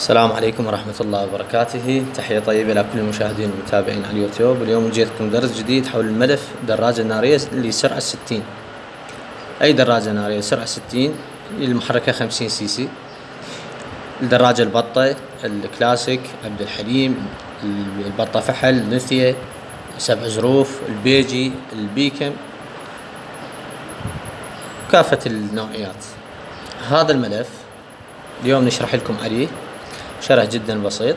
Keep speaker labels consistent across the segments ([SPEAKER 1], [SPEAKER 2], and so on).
[SPEAKER 1] السلام عليكم ورحمة الله وبركاته. تحية طيبة لكل المشاهدين والمتابعين على اليوتيوب. اليوم جيتكم درس جديد حول الملف دراجة نارية لسرعة ستين. أي دراجة نارية؟ سرعة ستين المحركة خمسين سي سي. الدراجة البطة الكلاسيك عبد الحليم البطة فحل نثية سبع ظروف البيجي البيكم. كافة النوعيات. هذا الملف اليوم نشرح لكم عليه. شرح جدا بسيط.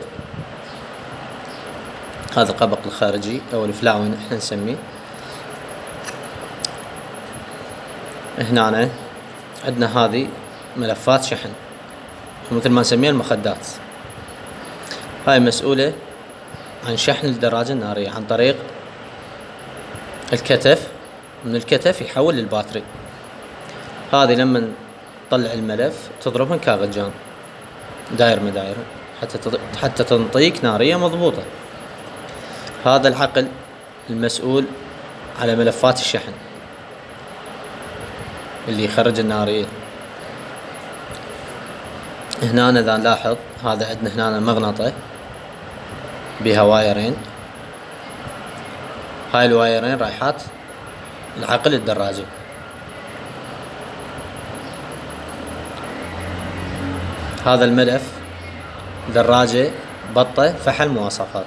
[SPEAKER 1] هذا القبق الخارجي أو الفلاون إحنا نسميه. هنا عندنا هذه ملفات شحن مثل ما نسميها المخدات. هاي مسؤولة عن شحن الدراجة النارية عن طريق الكتف من الكتف يحول للباتري. هذه لما تطلع الملف تضربها كاغجان داير مداير حتى حتى تنطيك نارية مضبوطة. هذا العقل المسؤول على ملفات الشحن. اللي يخرج النارية. هنا إذا نلاحظ هذا عندنا هنا مغنطة بها وايرين. هاي الوايرين رايحات العقل الدراجة. هذا الملف دراجة بطة فحل مواصفات.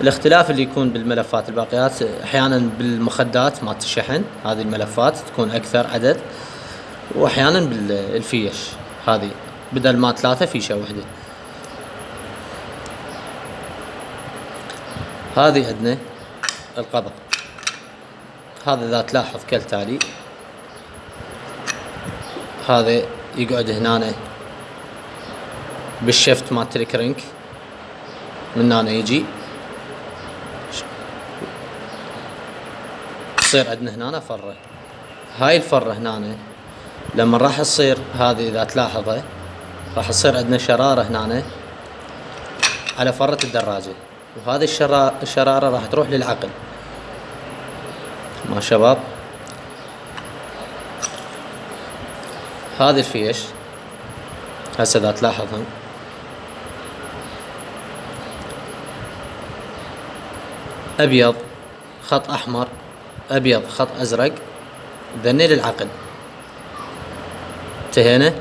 [SPEAKER 1] الاختلاف اللي يكون بالملفات الباقيات أحيانا بالمخدات مالت الشحن هذه الملفات تكون أكثر عدد واحيانا بالفيش هذه بدل ما ثلاثة فيشة واحدة. هذه عندنا القبض. هذا إذا تلاحظ كالتالي هذا يقعد هنا بالشفت مال الكرنك من هنا يجي تصير عندنا هنا فرة هاي الفرة هنا لما راح تصير هذه اذا تلاحظه راح تصير عندنا شرارة هنا على فرة الدراجة وهذه الشرارة راح تروح للعقل ما شباب هذه الفيش هسه إذا تلاحظهم أبيض خط أحمر أبيض خط أزرق ذني للعقل انتهينا؟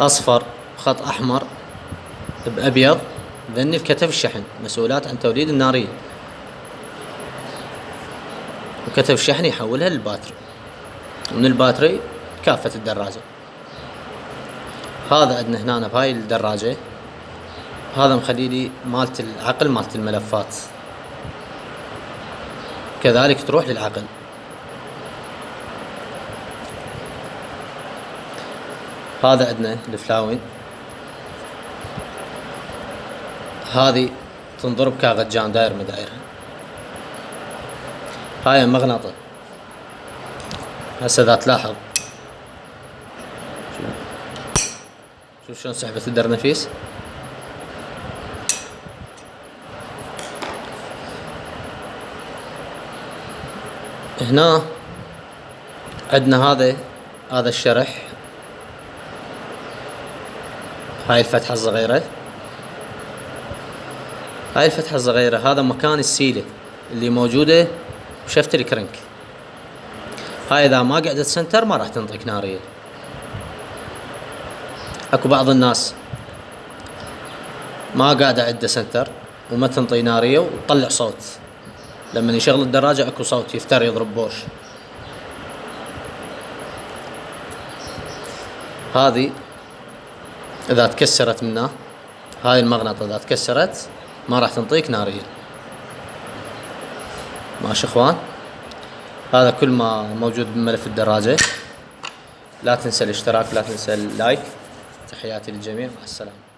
[SPEAKER 1] أصفر خط أحمر بأبيض ذني الكتف الشحن مسؤولات عن توليد الناريه وكتب شحن يحولها للباتري. من الباتري كافة الدراجة. هذا عندنا هنا بهاي الدراجة. هذا مخليلي مالت العقل مالت الملفات. كذلك تروح للعقل. هذا عندنا الفلاوين. هذه تنضرب كاغجان داير مدايرها هاي مغناطة هسه اذا تلاحظ. شوف شلون سحبت الدرنفيس هنا عندنا هذا هذا الشرح. هاي الفتحة الصغيرة. هاي الفتحة الصغيرة هذا مكان السيلة اللي موجودة ب shaft ال crank هاي إذا ما قعدت center ما راح تنطيك نارية. أكو بعض الناس ما قاعدة عنده center وما تنطي نارية وتطلع صوت. لما يشغل الدراجة أكو صوت يفتر يضرب بوش. هذه إذا تكسرت منه هاي المغناطة إذا تكسرت ما راح تنطيك نارية. ماشي إخوان. هذا كل ما موجود بملف الدراجة. لا تنسى الاشتراك لا تنسى اللايك. تحياتي للجميع. مع السلامة.